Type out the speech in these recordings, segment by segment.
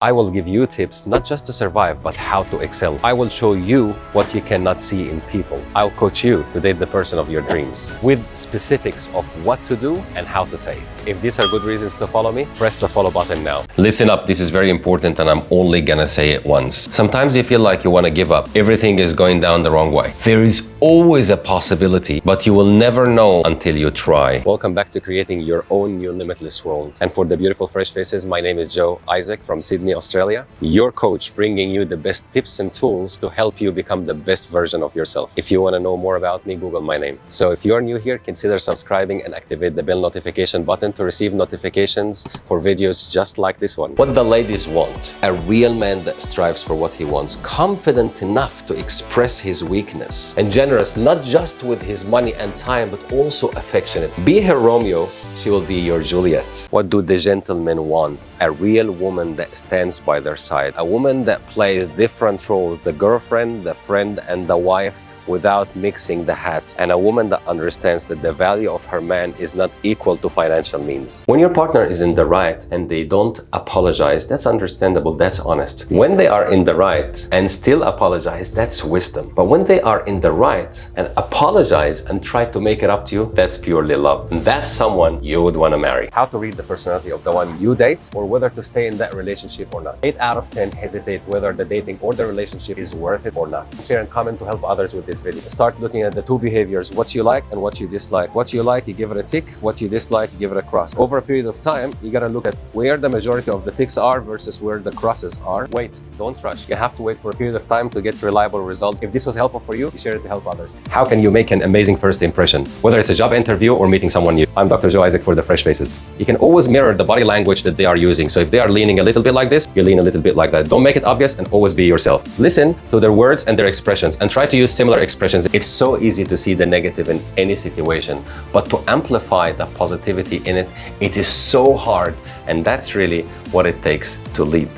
I will give you tips not just to survive, but how to excel. I will show you what you cannot see in people. I'll coach you to date the person of your dreams with specifics of what to do and how to say it. If these are good reasons to follow me, press the follow button now. Listen up, this is very important and I'm only gonna say it once. Sometimes you feel like you wanna give up. Everything is going down the wrong way. There is always a possibility, but you will never know until you try. Welcome back to creating your own new limitless world. And for the beautiful fresh faces, my name is Joe Isaac from Sydney, Australia, your coach bringing you the best tips and tools to help you become the best version of yourself. If you want to know more about me, Google my name. So if you're new here, consider subscribing and activate the bell notification button to receive notifications for videos just like this one. What the ladies want, a real man that strives for what he wants, confident enough to express his weakness, and generous not just with his money and time, but also affectionate. Be her Romeo, she will be your Juliet. What do the gentlemen want? A real woman that stands by their side. A woman that plays different roles, the girlfriend, the friend, and the wife without mixing the hats and a woman that understands that the value of her man is not equal to financial means. When your partner is in the right and they don't apologize, that's understandable, that's honest. When they are in the right and still apologize, that's wisdom. But when they are in the right and apologize and try to make it up to you, that's purely love. And that's someone you would want to marry. How to read the personality of the one you date or whether to stay in that relationship or not. 8 out of 10 hesitate whether the dating or the relationship is worth it or not. Share and comment to help others with this this video. Start looking at the two behaviors, what you like and what you dislike. What you like, you give it a tick. What you dislike, you give it a cross. Over a period of time, you gotta look at where the majority of the ticks are versus where the crosses are. Wait, don't rush. You have to wait for a period of time to get reliable results. If this was helpful for you, share it to help others. How can you make an amazing first impression? Whether it's a job interview or meeting someone new. I'm Dr. Joe Isaac for The Fresh Faces. You can always mirror the body language that they are using. So if they are leaning a little bit like this, you lean a little bit like that. Don't make it obvious and always be yourself. Listen to their words and their expressions and try to use similar expressions. It's so easy to see the negative in any situation, but to amplify the positivity in it, it is so hard. And that's really what it takes to lead.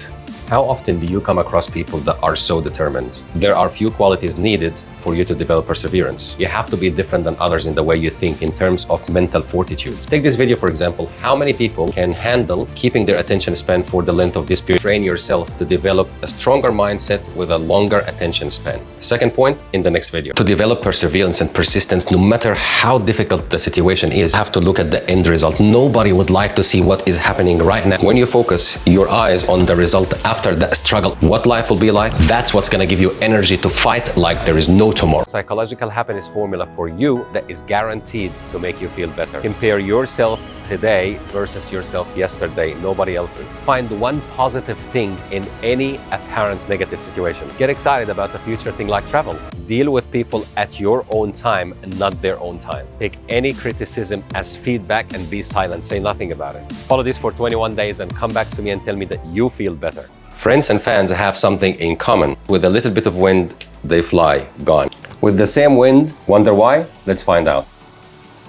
How often do you come across people that are so determined? There are few qualities needed for you to develop perseverance. You have to be different than others in the way you think in terms of mental fortitude. Take this video, for example, how many people can handle keeping their attention span for the length of this period? Train yourself to develop a stronger mindset with a longer attention span. Second point in the next video. To develop perseverance and persistence, no matter how difficult the situation is, have to look at the end result. Nobody would like to see what is happening right now. When you focus your eyes on the result after that struggle, what life will be like, that's what's going to give you energy to fight like there is no tomorrow. Psychological happiness formula for you that is guaranteed to make you feel better. Compare yourself today versus yourself yesterday, nobody else's. Find one positive thing in any apparent negative situation. Get excited about the future thing like travel. Deal with people at your own time not their own time. Take any criticism as feedback and be silent. Say nothing about it. Follow this for 21 days and come back to me and tell me that you feel better. Friends and fans have something in common. With a little bit of wind, they fly, gone. With the same wind, wonder why? Let's find out.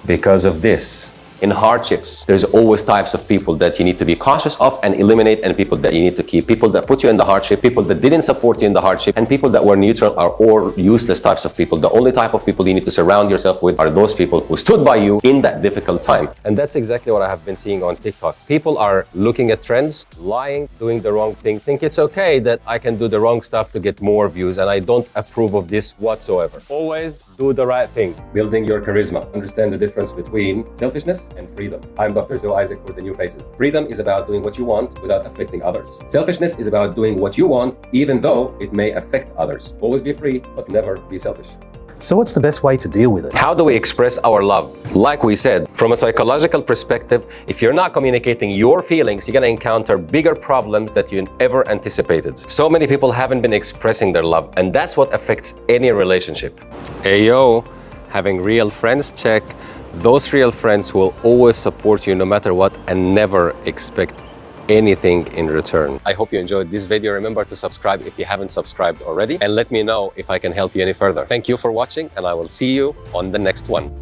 Because of this in hardships, there's always types of people that you need to be cautious of and eliminate and people that you need to keep. People that put you in the hardship, people that didn't support you in the hardship, and people that were neutral are or useless types of people. The only type of people you need to surround yourself with are those people who stood by you in that difficult time. And that's exactly what I have been seeing on TikTok. People are looking at trends, lying, doing the wrong thing, think it's okay that I can do the wrong stuff to get more views and I don't approve of this whatsoever. Always do the right thing, building your charisma. Understand the difference between selfishness and freedom. I'm Dr. Joe Isaac for The New Faces. Freedom is about doing what you want without affecting others. Selfishness is about doing what you want even though it may affect others. Always be free, but never be selfish. So what's the best way to deal with it? How do we express our love? Like we said, from a psychological perspective, if you're not communicating your feelings, you're going to encounter bigger problems that you ever anticipated. So many people haven't been expressing their love, and that's what affects any relationship. Ayo, having real friends check. Those real friends will always support you no matter what and never expect anything in return. I hope you enjoyed this video. Remember to subscribe if you haven't subscribed already and let me know if I can help you any further. Thank you for watching and I will see you on the next one.